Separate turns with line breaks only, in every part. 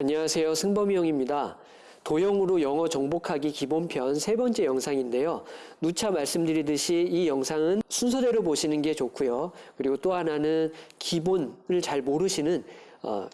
안녕하세요. 승범이 형입니다. 도형으로 영어 정복하기 기본편 세 번째 영상인데요. 누차 말씀드리듯이 이 영상은 순서대로 보시는 게 좋고요. 그리고 또 하나는 기본을 잘 모르시는 어,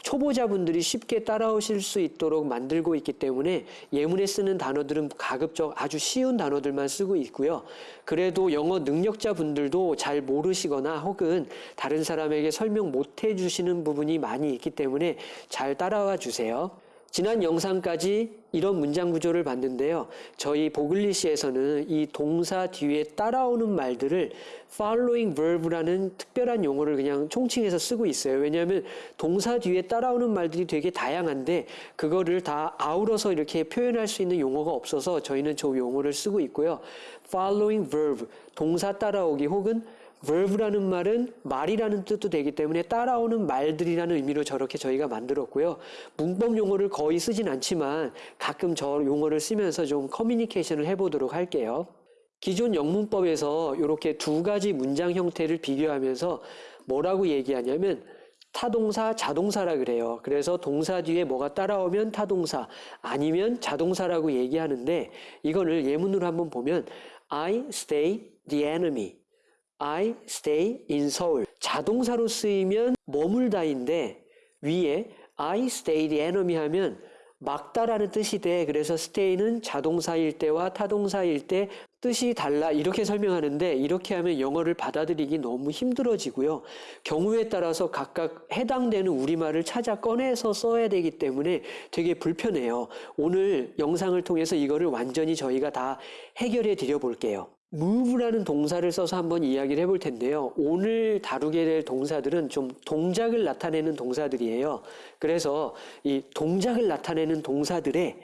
초보자분들이 쉽게 따라오실 수 있도록 만들고 있기 때문에 예문에 쓰는 단어들은 가급적 아주 쉬운 단어들만 쓰고 있고요. 그래도 영어 능력자분들도 잘 모르시거나 혹은 다른 사람에게 설명 못 해주시는 부분이 많이 있기 때문에 잘 따라와 주세요. 지난 영상까지 이런 문장 구조를 봤는데요. 저희 보글리시에서는 이 동사 뒤에 따라오는 말들을 following verb라는 특별한 용어를 그냥 총칭해서 쓰고 있어요. 왜냐하면 동사 뒤에 따라오는 말들이 되게 다양한데 그거를 다 아우러서 이렇게 표현할 수 있는 용어가 없어서 저희는 저 용어를 쓰고 있고요. following verb, 동사 따라오기 혹은 verb라는 말은 말이라는 뜻도 되기 때문에 따라오는 말들이라는 의미로 저렇게 저희가 만들었고요. 문법 용어를 거의 쓰진 않지만 가끔 저 용어를 쓰면서 좀 커뮤니케이션을 해보도록 할게요. 기존 영문법에서 이렇게 두 가지 문장 형태를 비교하면서 뭐라고 얘기하냐면 타동사, 자동사라 그래요. 그래서 동사 뒤에 뭐가 따라오면 타동사, 아니면 자동사라고 얘기하는데 이거를 예문으로 한번 보면 I stay the enemy. I stay in Seoul. 자동사로 쓰이면 머물다인데 위에 I stay the enemy 하면 막다라는 뜻이 돼. 그래서 stay는 자동사일 때와 타동사일 때 뜻이 달라. 이렇게 설명하는데 이렇게 하면 영어를 받아들이기 너무 힘들어지고요. 경우에 따라서 각각 해당되는 우리말을 찾아 꺼내서 써야 되기 때문에 되게 불편해요. 오늘 영상을 통해서 이거를 완전히 저희가 다 해결해 드려 볼게요. Move라는 동사를 써서 한번 이야기를 해볼 텐데요. 오늘 다루게 될 동사들은 좀 동작을 나타내는 동사들이에요. 그래서 이 동작을 나타내는 동사들의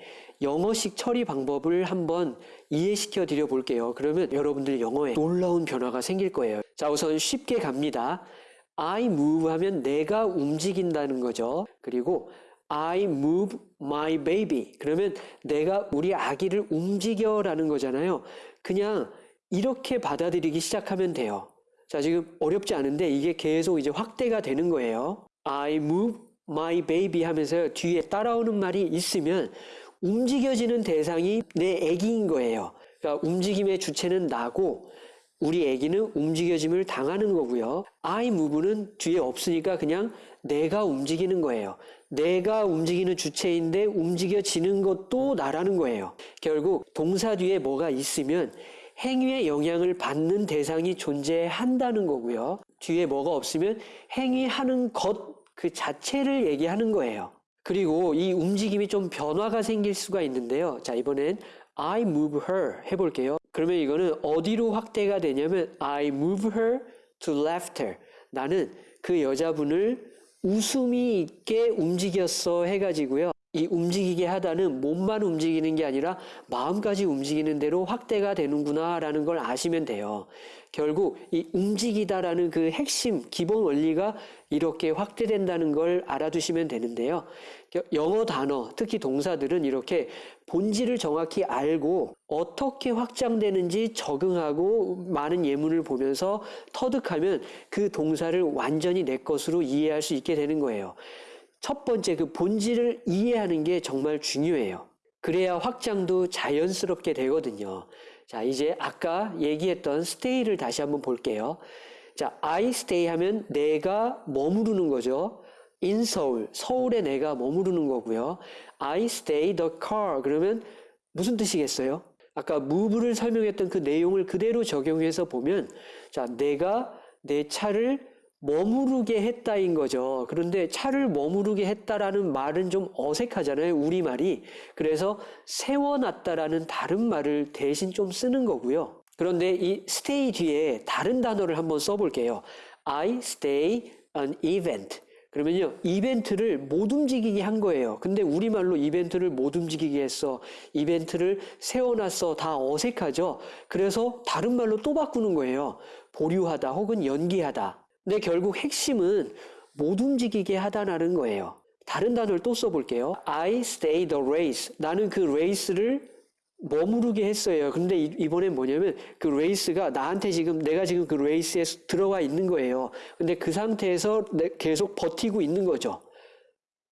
영어식 처리 방법을 한번 이해시켜 드려 볼게요. 그러면 여러분들 영어에 놀라운 변화가 생길 거예요. 자, 우선 쉽게 갑니다. I move 하면 내가 움직인다는 거죠. 그리고 I move my baby. 그러면 내가 우리 아기를 움직여라는 거잖아요. 그냥 이렇게 받아들이기 시작하면 돼요. 자, 지금 어렵지 않은데 이게 계속 이제 확대가 되는 거예요. I move my baby 하면서 뒤에 따라오는 말이 있으면 움직여지는 대상이 내 애기인 거예요. 그러니까 움직임의 주체는 나고 우리 애기는 움직여짐을 당하는 거고요. I move는 뒤에 없으니까 그냥 내가 움직이는 거예요. 내가 움직이는 주체인데 움직여지는 것도 나라는 거예요. 결국 동사 뒤에 뭐가 있으면 행위의 영향을 받는 대상이 존재한다는 거고요. 뒤에 뭐가 없으면 행위하는 것 그 자체를 얘기하는 거예요. 그리고 이 움직임이 좀 변화가 생길 수가 있는데요. 자, 이번엔 I move her 해볼게요. 그러면 이거는 어디로 확대가 되냐면 I move her to laughter. 나는 그 여자분을 웃음이 있게 움직였어 해가지고요. 이 움직이게 하다는 몸만 움직이는 게 아니라 마음까지 움직이는 대로 확대가 되는구나라는 걸 아시면 돼요. 결국 이 움직이다라는 그 핵심 기본 원리가 이렇게 확대된다는 걸 알아두시면 되는데요. 영어 단어, 특히 동사들은 이렇게 본질을 정확히 알고 어떻게 확장되는지 적응하고 많은 예문을 보면서 터득하면 그 동사를 완전히 내 것으로 이해할 수 있게 되는 거예요. 첫 번째 그 본질을 이해하는 게 정말 중요해요. 그래야 확장도 자연스럽게 되거든요. 자, 이제 아까 얘기했던 stay를 다시 한번 볼게요. 자, I stay 하면 내가 머무르는 거죠. in Seoul, 서울에 내가 머무르는 거고요. I stay the car 그러면 무슨 뜻이겠어요? 아까 move를 설명했던 그 내용을 그대로 적용해서 보면 자, 내가 내 차를 머무르게 했다인 거죠. 그런데 차를 머무르게 했다라는 말은 좀 어색하잖아요. 우리말이. 그래서 세워놨다라는 다른 말을 대신 좀 쓰는 거고요. 그런데 이 stay 뒤에 다른 단어를 한번 써볼게요. I stay an event. 그러면요, 이벤트를 못 움직이게 한 거예요. 근데 우리말로 이벤트를 못 움직이게 했어. 이벤트를 세워놨어. 다 어색하죠? 그래서 다른 말로 또 바꾸는 거예요. 보류하다 혹은 연기하다. 근데 결국 핵심은 못 움직이게 하다라는 거예요. 다른 단어를 또 써볼게요. I stay the race. 나는 그 레이스를 머무르게 했어요. 근데 이번엔 뭐냐면 그 레이스가 나한테 지금 내가 지금 그 레이스에 들어가 있는 거예요. 근데 그 상태에서 계속 버티고 있는 거죠.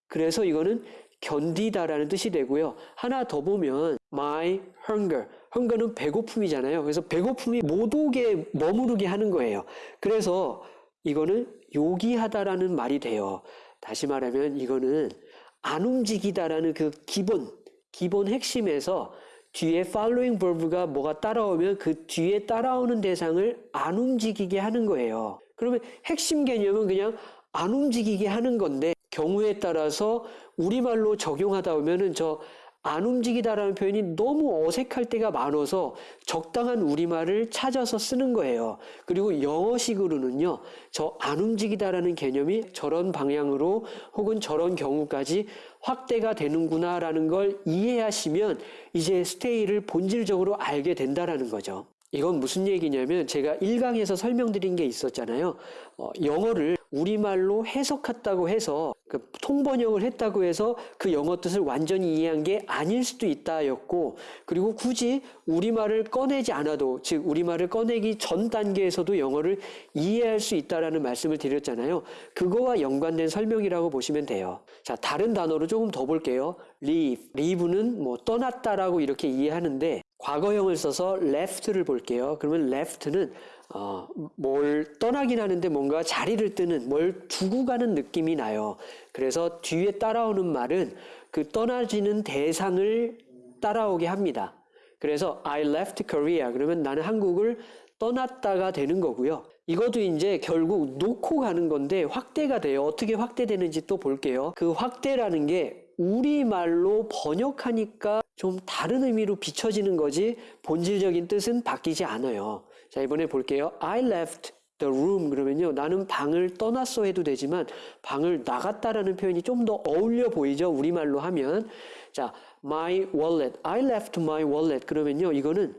그래서 이거는 견디다라는 뜻이 되고요. 하나 더 보면 my hunger. hunger는 배고픔이잖아요. 그래서 배고픔이 못 오게 머무르게 하는 거예요. 그래서 이거는 요기하다라는 말이 돼요. 다시 말하면 이거는 안 움직이다라는 그 기본 기본 핵심에서 뒤에 following verb가 뭐가 따라오면 그 뒤에 따라오는 대상을 안 움직이게 하는 거예요. 그러면 핵심 개념은 그냥 안 움직이게 하는 건데 경우에 따라서 우리말로 적용하다 보면은 저 안 움직이다라는 표현이 너무 어색할 때가 많아서 적당한 우리말을 찾아서 쓰는 거예요. 그리고 영어식으로는요, 저 안 움직이다라는 개념이 저런 방향으로 혹은 저런 경우까지 확대가 되는구나라는 걸 이해하시면 이제 스테이를 본질적으로 알게 된다라는 거죠. 이건 무슨 얘기냐면 제가 1강에서 설명드린 게 있었잖아요. 어, 영어를 우리말로 해석했다고 해서 그 통번역을 했다고 해서 그 영어 뜻을 완전히 이해한 게 아닐 수도 있다였고 그리고 굳이 우리말을 꺼내지 않아도 즉 우리말을 꺼내기 전 단계에서도 영어를 이해할 수 있다라는 말씀을 드렸잖아요. 그거와 연관된 설명이라고 보시면 돼요. 자, 다른 단어로 조금 더 볼게요. leave. leave는 뭐 떠났다라고 이렇게 이해하는데 과거형을 써서 left를 볼게요. 그러면 left는 어, 뭘 떠나긴 하는데 뭔가 자리를 뜨는 뭘 두고 가는 느낌이 나요. 그래서 뒤에 따라오는 말은 그 떠나지는 대상을 따라오게 합니다. 그래서 I left Korea 그러면 나는 한국을 떠났다가 되는 거고요. 이것도 이제 결국 놓고 가는 건데 확대가 돼요. 어떻게 확대되는지 또 볼게요. 그 확대라는 게 우리말로 번역하니까 좀 다른 의미로 비춰지는 거지 본질적인 뜻은 바뀌지 않아요. 자, 이번에 볼게요. I left the room 그러면요. 나는 방을 떠났어 해도 되지만 방을 나갔다라는 표현이 좀 더 어울려 보이죠. 우리말로 하면. 자, my wallet. I left my wallet 그러면요. 이거는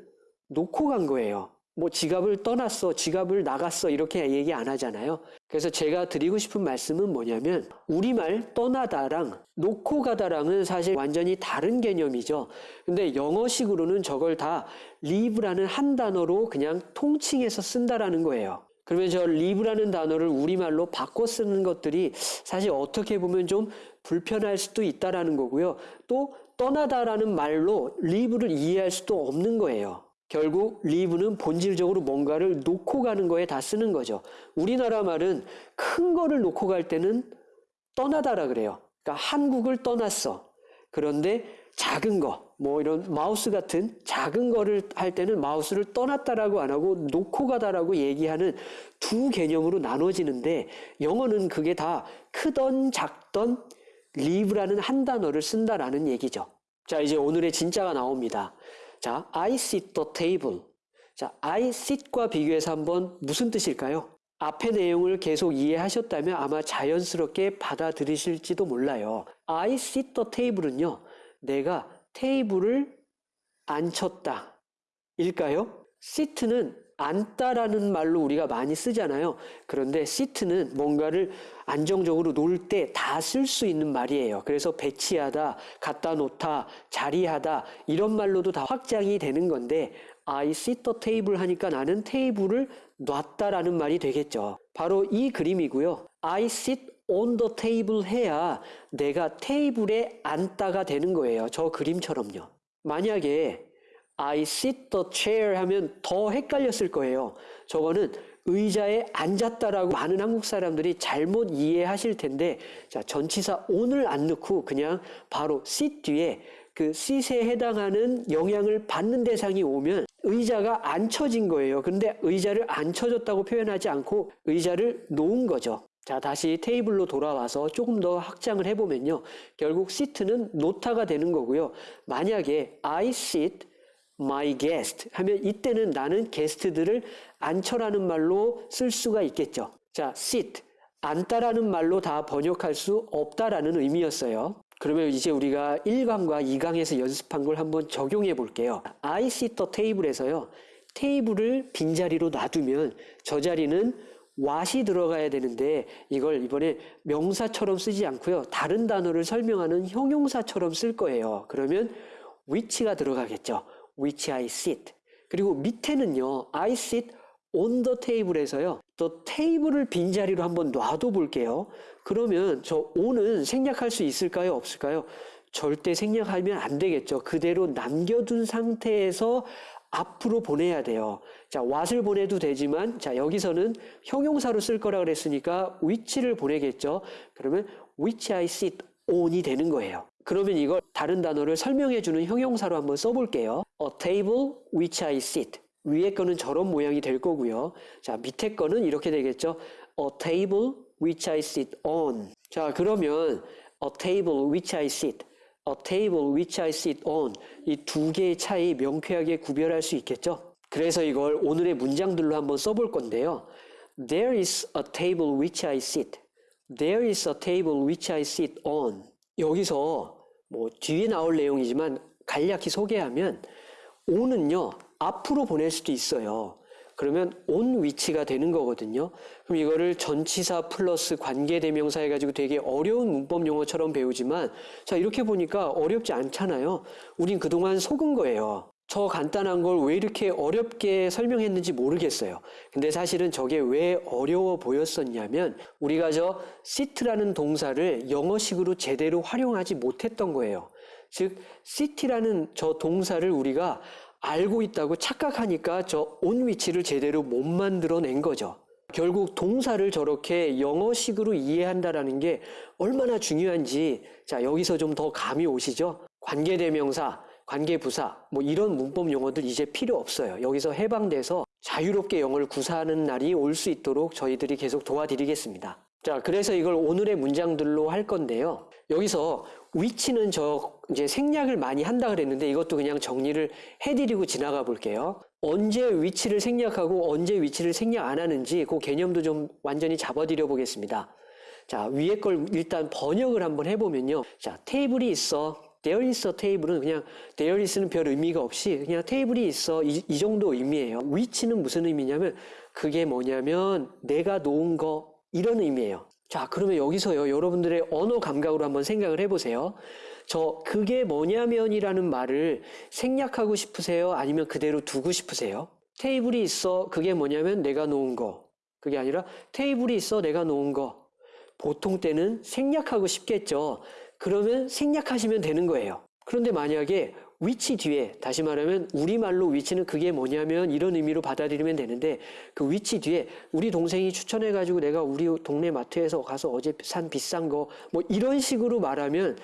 놓고 간 거예요. 뭐 지갑을 떠났어, 지갑을 나갔어 이렇게 얘기 안 하잖아요. 그래서 제가 드리고 싶은 말씀은 뭐냐면 우리말 떠나다랑 놓고 가다랑은 사실 완전히 다른 개념이죠. 근데 영어식으로는 저걸 다 leave라는 한 단어로 그냥 통칭해서 쓴다라는 거예요. 그러면 저 leave라는 단어를 우리말로 바꿔 쓰는 것들이 사실 어떻게 보면 좀 불편할 수도 있다라는 거고요. 또 떠나다라는 말로 leave를 이해할 수도 없는 거예요. 결국 leave는 본질적으로 뭔가를 놓고 가는 거에 다 쓰는 거죠. 우리나라 말은 큰 거를 놓고 갈 때는 떠나다라 그래요. 그러니까 한국을 떠났어. 그런데 작은 거, 뭐 이런 마우스 같은 작은 거를 할 때는 마우스를 떠났다라고 안 하고 놓고 가다라고 얘기하는 두 개념으로 나눠지는데 영어는 그게 다 크던 작던 leave라는 한 단어를 쓴다라는 얘기죠. 자, 이제 오늘의 진짜가 나옵니다. 자, I sit the table. 자, I sit과 비교해서 한번 무슨 뜻일까요? 앞의 내용을 계속 이해하셨다면 아마 자연스럽게 받아들이실지도 몰라요. I sit the table은요, 내가 테이블을 앉혔다. 일까요? sit는 앉다라는 말로 우리가 많이 쓰잖아요. 그런데 sit는 뭔가를 안정적으로 놓을 때 다 쓸 수 있는 말이에요. 그래서 배치하다, 갖다 놓다, 자리하다 이런 말로도 다 확장이 되는 건데 I sit the table 하니까 나는 테이블을 놨다라는 말이 되겠죠. 바로 이 그림이고요. I sit on the table 해야 내가 테이블에 앉다가 되는 거예요. 저 그림처럼요. 만약에 I sit the chair 하면 더 헷갈렸을 거예요. 저거는 의자에 앉았다라고 많은 한국 사람들이 잘못 이해하실 텐데, 자, 전치사 on을 안 넣고 그냥 바로 sit 뒤에 그 sit에 해당하는 영향을 받는 대상이 오면 의자가 앉혀진 거예요. 근데 의자를 앉혀졌다고 표현하지 않고 의자를 놓은 거죠. 자, 다시 테이블로 돌아와서 조금 더 확장을 해보면요. 결국 sit는 놓다가 되는 거고요. 만약에 I sit my guest 하면 이때는 나는 게스트들을 앉혀라는 말로 쓸 수가 있겠죠. 자, sit, 앉다라는 말로 다 번역할 수 없다라는 의미였어요. 그러면 이제 우리가 1강과 2강에서 연습한 걸 한번 적용해 볼게요. I sit the table에서요. 테이블을 빈자리로 놔두면 저 자리는 what이 들어가야 되는데 이걸 이번에 명사처럼 쓰지 않고요. 다른 단어를 설명하는 형용사처럼 쓸 거예요. 그러면 which가 들어가겠죠. Which I sit. 그리고 밑에는요, I sit on the table에서요, 또 테이블을 빈자리로 한번 놔둬 볼게요. 그러면 저 오는 생략할 수 있을까요? 없을까요? 절대 생략하면 안 되겠죠. 그대로 남겨둔 상태에서 앞으로 보내야 돼요. 자, what을 보내도 되지만, 자, 여기서는 형용사로 쓸 거라 그랬으니까 which를 보내겠죠. 그러면 which I sit on이 되는 거예요. 그러면 이걸 다른 단어를 설명해 주는 형용사로 한번 써볼게요. A table which I sit. 위에 거는 저런 모양이 될 거고요. 자, 밑에 거는 이렇게 되겠죠. A table which I sit on. 자, 그러면 a table which I sit. A table which I sit on. 이 두 개의 차이 명쾌하게 구별할 수 있겠죠? 그래서 이걸 오늘의 문장들로 한번 써볼 건데요. There is a table which I sit. There is a table which I sit on. 여기서 뭐 뒤에 나올 내용이지만 간략히 소개하면 on은요 앞으로 보낼 수도 있어요. 그러면 on 위치가 되는 거거든요. 그럼 이거를 전치사 플러스 관계대명사 해가지고 되게 어려운 문법 용어처럼 배우지만 자 이렇게 보니까 어렵지 않잖아요. 우린 그동안 속은 거예요. 저 간단한 걸 왜 이렇게 어렵게 설명했는지 모르겠어요. 근데 사실은 저게 왜 어려워 보였었냐면 우리가 저 sit라는 동사를 영어식으로 제대로 활용하지 못했던 거예요. 즉 sit라는 저 동사를 우리가 알고 있다고 착각하니까 저 on 위치를 제대로 못 만들어낸 거죠. 결국 동사를 저렇게 영어식으로 이해한다라는 게 얼마나 중요한지 자 여기서 좀 더 감이 오시죠? 관계대명사, 관계부사 뭐 이런 문법 용어들 이제 필요 없어요. 여기서 해방돼서 자유롭게 영어를 구사하는 날이 올 수 있도록 저희들이 계속 도와드리겠습니다. 자, 그래서 이걸 오늘의 문장들로 할 건데요. 여기서 위치는 저 이제 생략을 많이 한다 그랬는데 이것도 그냥 정리를 해드리고 지나가 볼게요. 언제 위치를 생략하고 언제 위치를 생략 안 하는지 그 개념도 좀 완전히 잡아드려 보겠습니다. 자, 위에 걸 일단 번역을 한번 해보면요. 자, 테이블이 있어. there is a table은 그냥 there is는 별 의미가 없이 그냥 테이블이 있어. 이, 이 정도 의미예요. 위치는 무슨 의미냐면 그게 뭐냐면 내가 놓은 거 이런 의미예요. 자, 그러면 여기서요, 여러분들의 언어 감각으로 한번 생각을 해보세요. 저, 그게 뭐냐면이라는 말을 생략하고 싶으세요? 아니면 그대로 두고 싶으세요? 테이블이 있어, 그게 뭐냐면 내가 놓은 거. 그게 아니라 테이블이 있어, 내가 놓은 거. 보통 때는 생략하고 싶겠죠. 그러면 생략하시면 되는 거예요. 그런데 만약에 위치 뒤에 다시 말하면 우리말로 위치는 그게 뭐냐면 이런 의미로 받아들이면 되는데 그 위치 뒤에 우리 동생이 추천해 가지고 내가 우리 동네 마트에서 가서 어제 산 비싼 거 뭐 이런 식으로 말하면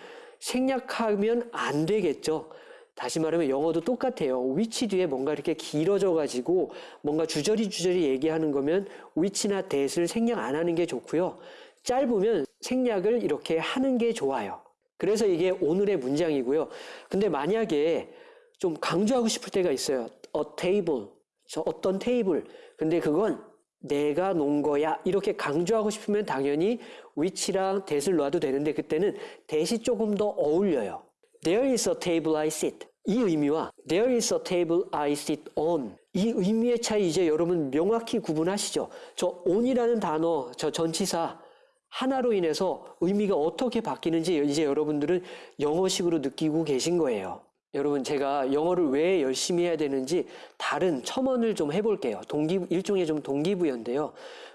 생략하면 안 되겠죠. 다시 말하면 영어도 똑같아요. 위치 뒤에 뭔가 이렇게 길어져 가지고 뭔가 주저리 주저리 얘기하는 거면 위치나 대를 생략 안 하는 게 좋고요. 짧으면 생략을 이렇게 하는 게 좋아요. 그래서 이게 오늘의 문장이고요. 근데 만약에 좀 강조하고 싶을 때가 있어요. a table. 저 어떤 테이블. 근데 그건 내가 놓은 거야. 이렇게 강조하고 싶으면 당연히 which랑 that을 놔도 되는데 그때는 that이 조금 더 어울려요. There is a table I sit. 이 의미와 there is a table I sit on. 이 의미의 차이 이제 여러분 명확히 구분하시죠? 저 on이라는 단어, 저 전치사 하나로 인해서 의미가 어떻게 바뀌는지 이제 여러분들은 영어식으로 느끼고 계신 거예요. 여러분 제가 영어를 왜 열심히 해야 되는지 다른 첨언을 좀 해볼게요. 동기 일종의 좀 동기부여인데요.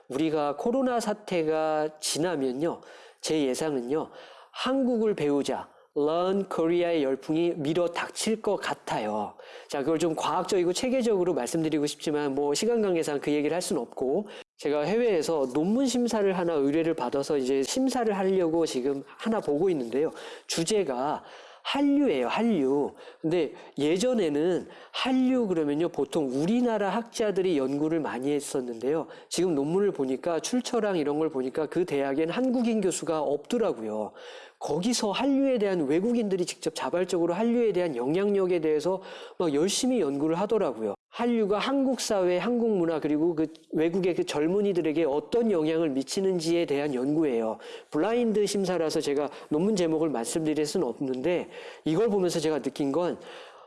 우리가 코로나 사태가 지나면요, 제 예상은요, 한국을 배우자. Learn Korea의 열풍이 밀어 닥칠 것 같아요. 자, 그걸 좀 과학적이고 체계적으로 말씀드리고 싶지만 뭐 시간 관계상 그 얘기를 할 수는 없고 제가 해외에서 논문 심사를 하나 의뢰를 받아서 이제 심사를 하려고 지금 하나 보고 있는데요. 주제가 한류예요, 한류. 근데 예전에는 한류 그러면요, 보통 우리나라 학자들이 연구를 많이 했었는데요. 지금 논문을 보니까 출처랑 이런 걸 보니까 그 대학엔 한국인 교수가 없더라고요. 거기서 한류에 대한 외국인들이 직접 자발적으로 한류에 대한 영향력에 대해서 막 열심히 연구를 하더라고요. 한류가 한국 사회, 한국 문화 그리고 그 외국의 그 젊은이들에게 어떤 영향을 미치는지에 대한 연구예요. 블라인드 심사라서 제가 논문 제목을 말씀드릴 수는 없는데 이걸 보면서 제가 느낀 건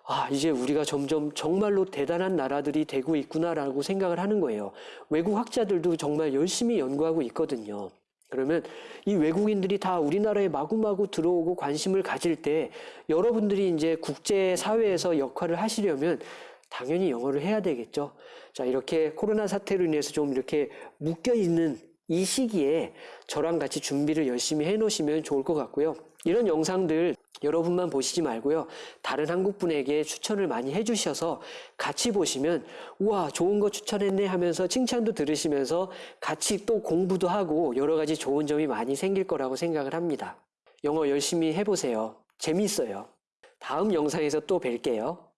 아, 이제 우리가 점점 정말로 대단한 나라들이 되고 있구나라고 생각을 하는 거예요. 외국 학자들도 정말 열심히 연구하고 있거든요. 그러면 이 외국인들이 다 우리나라에 마구마구 들어오고 관심을 가질 때 여러분들이 이제 국제 사회에서 역할을 하시려면 당연히 영어를 해야 되겠죠. 자, 이렇게 코로나 사태로 인해서 좀 이렇게 묶여 있는 이 시기에 저랑 같이 준비를 열심히 해 놓으시면 좋을 것 같고요. 이런 영상들 여러분만 보시지 말고요. 다른 한국 분에게 추천을 많이 해 주셔서 같이 보시면 우와, 좋은 거 추천했네 하면서 칭찬도 들으시면서 같이 또 공부도 하고 여러 가지 좋은 점이 많이 생길 거라고 생각을 합니다. 영어 열심히 해 보세요. 재밌어요. 다음 영상에서 또 뵐게요.